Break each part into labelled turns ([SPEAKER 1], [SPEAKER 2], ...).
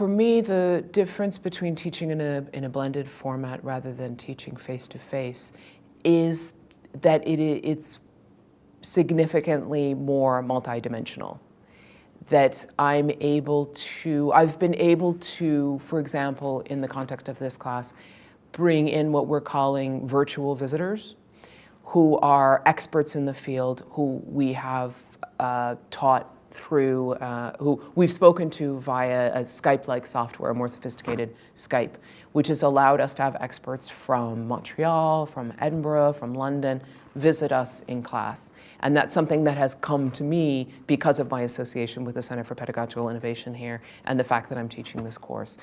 [SPEAKER 1] for me, the difference between teaching in a, in a blended format rather than teaching face-to-face -face is that it, it's significantly more multidimensional. That I'm able to, I've been able to, for example, in the context of this class, bring in what we're calling virtual visitors who are experts in the field who we have uh, taught through, uh, who we've spoken to via a Skype-like software, a more sophisticated Skype, which has allowed us to have experts from Montreal, from Edinburgh, from London, visit us in class. And that's something that has come to me because of my association with the Center for Pedagogical Innovation here and the fact that I'm teaching this course.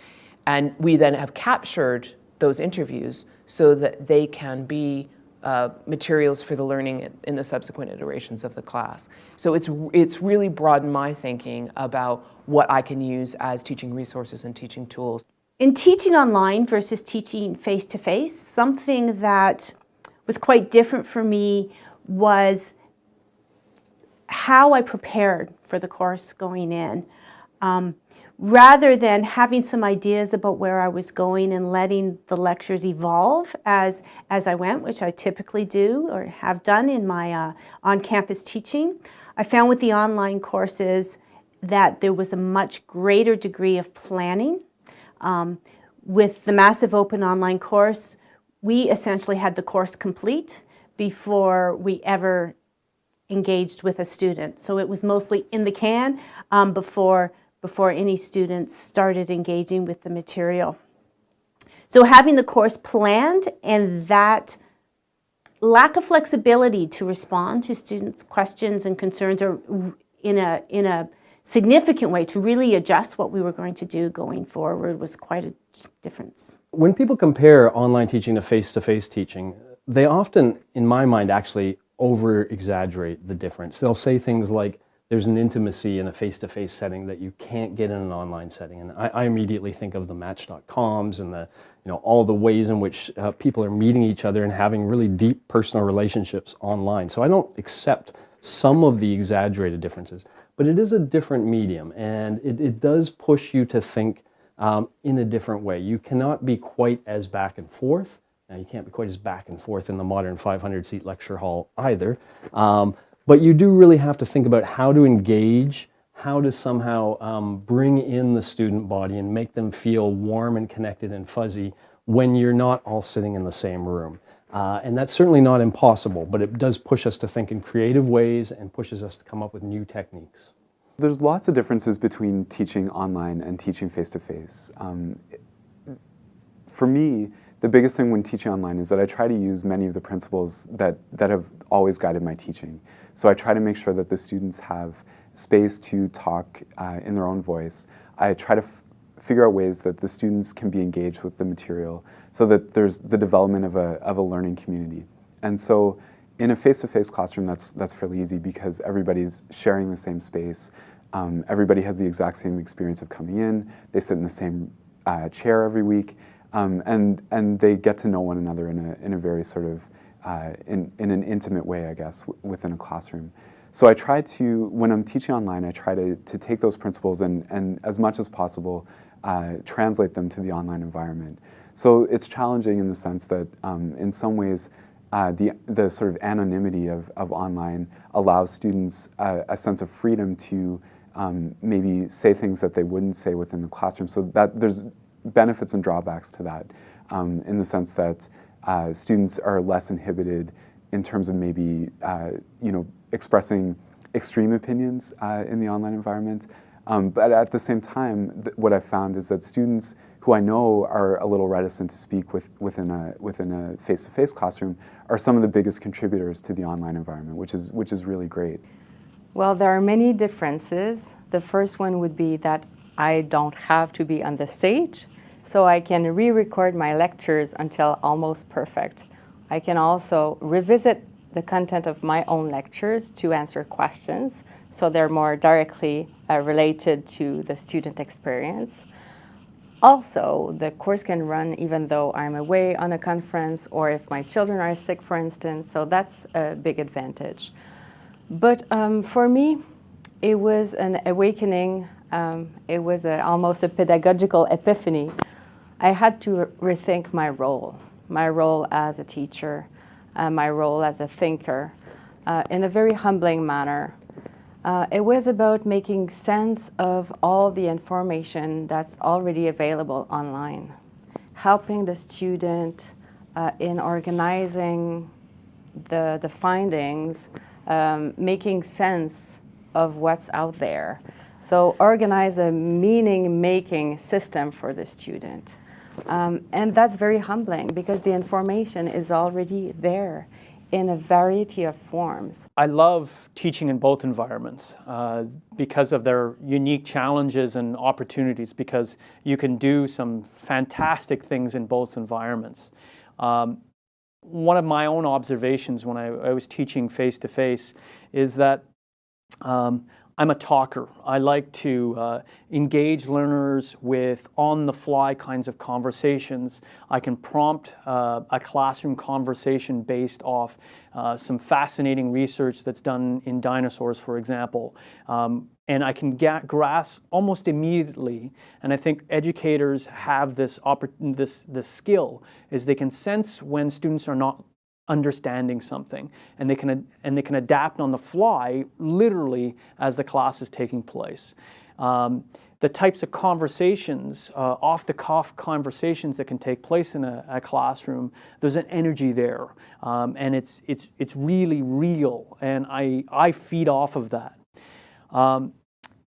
[SPEAKER 1] And we then have captured those interviews so that they can be uh, materials for the learning in the subsequent iterations of the class. So it's, it's really broadened my thinking about what I can use as teaching resources and teaching tools.
[SPEAKER 2] In teaching online versus teaching face-to-face, -face, something that was quite different for me was how I prepared for the course going in. Um, rather than having some ideas about where I was going and letting the lectures evolve as, as I went, which I typically do or have done in my uh, on-campus teaching, I found with the online courses that there was a much greater degree of planning. Um, with the massive open online course, we essentially had the course complete before we ever engaged with a student. So it was mostly in the can um, before before any students started engaging with the material. So having the course planned and that lack of flexibility to respond to students' questions and concerns or in a, in a significant way to really adjust what we were going to do going forward was quite a difference.
[SPEAKER 3] When people compare online teaching to face-to-face -face teaching, they often, in my mind, actually over-exaggerate the difference. They'll say things like, there's an intimacy in a face-to-face -face setting that you can't get in an online setting. And I, I immediately think of the Match.coms and the, you know, all the ways in which uh, people are meeting each other and having really deep personal relationships online. So I don't accept some of the exaggerated differences, but it is a different medium and it, it does push you to think um, in a different way. You cannot be quite as back and forth. Now, you can't be quite as back and forth in the modern 500 seat lecture hall either. Um, but you do really have to think about how to engage, how to somehow um, bring in the student body and make them feel warm and connected and fuzzy when you're not all sitting in the same room. Uh, and that's certainly not impossible, but it does push us to think in creative ways and pushes us to come up with new techniques.
[SPEAKER 4] There's lots of differences between teaching online and teaching face-to-face. -face. Um, for me, the biggest thing when teaching online is that I try to use many of the principles that, that have always guided my teaching. So I try to make sure that the students have space to talk uh, in their own voice. I try to figure out ways that the students can be engaged with the material so that there's the development of a, of a learning community. And so in a face-to-face -face classroom, that's, that's fairly easy because everybody's sharing the same space. Um, everybody has the exact same experience of coming in. They sit in the same uh, chair every week. Um, and, and they get to know one another in a, in a very sort of, uh, in, in an intimate way, I guess, within a classroom. So I try to, when I'm teaching online, I try to, to take those principles and, and as much as possible, uh, translate them to the online environment. So it's challenging in the sense that um, in some ways, uh, the, the sort of anonymity of, of online allows students uh, a sense of freedom to um, maybe say things that they wouldn't say within the classroom. So that there's benefits and drawbacks to that um, in the sense that uh, students are less inhibited in terms of maybe uh, you know expressing extreme opinions uh, in the online environment. Um, but at the same time, what I've found is that students who I know are a little reticent to speak with, within a within a face-to-face -face classroom are some of the biggest contributors to the online environment, which is which is really great.
[SPEAKER 5] Well, there are many differences. The first one would be that I don't have to be on the stage so I can re-record my lectures until almost perfect. I can also revisit the content of my own lectures to answer questions, so they're more directly uh, related to the student experience. Also, the course can run even though I'm away on a conference or if my children are sick, for instance, so that's a big advantage. But um, for me, it was an awakening Um, it was a, almost a pedagogical epiphany. I had to re- rethink my role, my role as a teacher, uh, my role as a thinker, uh, in a very humbling manner. Uh, it was about making sense of all the information that's already available online, helping the student uh, in organizing the, the findings, um, making sense of what's out there. So organize a meaning-making system for the student. Um, and that's very humbling because the information is already there in a variety of forms.
[SPEAKER 6] I love teaching in both environments uh, because of their unique challenges and opportunities because you can do some fantastic things in both environments. Um, one of my own observations when I, I was teaching face-to-face is that um, I'm a talker. I like to uh, engage learners with on-the-fly kinds of conversations. I can prompt uh, a classroom conversation based off uh, some fascinating research that's done in dinosaurs, for example. Um, and I can get, grasp almost immediately, and I think educators have this, this, this skill, is they can sense when students are not understanding something and they can and they can adapt on the fly literally as the class is taking place. Um, the types of conversations uh, off the cuff conversations that can take place in a, a classroom there's an energy there um, and it's it's it's really real and I I feed off of that. Um,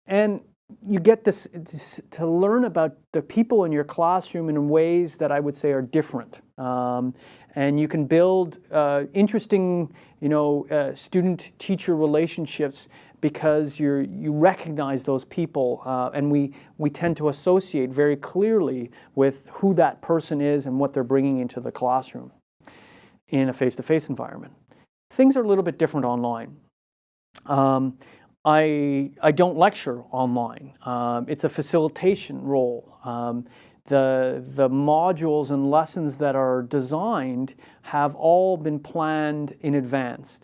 [SPEAKER 6] and you get this, this, to learn about the people in your classroom in ways that I would say are different. Um, and you can build uh, interesting, you know, uh, student-teacher relationships because you you recognize those people, uh, and we we tend to associate very clearly with who that person is and what they're bringing into the classroom in a face-to-face -face environment. Things are a little bit different online. Um, I, I don't lecture online. Um, it's a facilitation role. Um, the, the modules and lessons that are designed have all been planned in advance.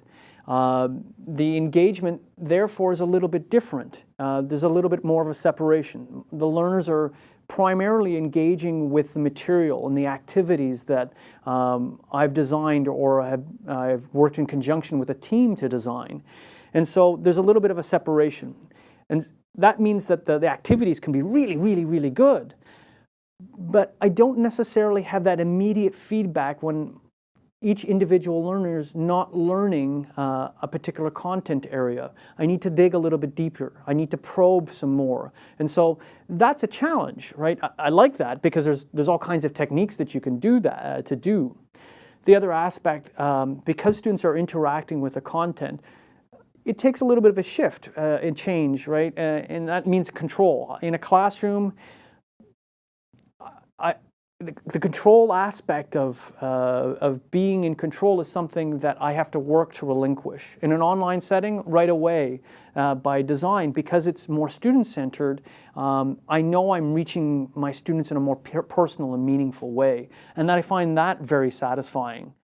[SPEAKER 6] Uh, the engagement, therefore, is a little bit different. Uh, there's a little bit more of a separation. The learners are primarily engaging with the material and the activities that um, I've designed or have, I've worked in conjunction with a team to design. And so there's a little bit of a separation. And that means that the, the activities can be really, really, really good but I don't necessarily have that immediate feedback when each individual learner is not learning uh, a particular content area. I need to dig a little bit deeper. I need to probe some more. And so that's a challenge, right? I, I like that because there's, there's all kinds of techniques that you can do that uh, to do. The other aspect, um, because students are interacting with the content, it takes a little bit of a shift uh, and change, right? Uh, and that means control. In a classroom, I, the, the, control aspect of, uh, of being in control is something that I have to work to relinquish. In an online setting, right away, uh, by design, because it's more student-centered, um, I know I'm reaching my students in a more personal and meaningful way, and that I find that very satisfying.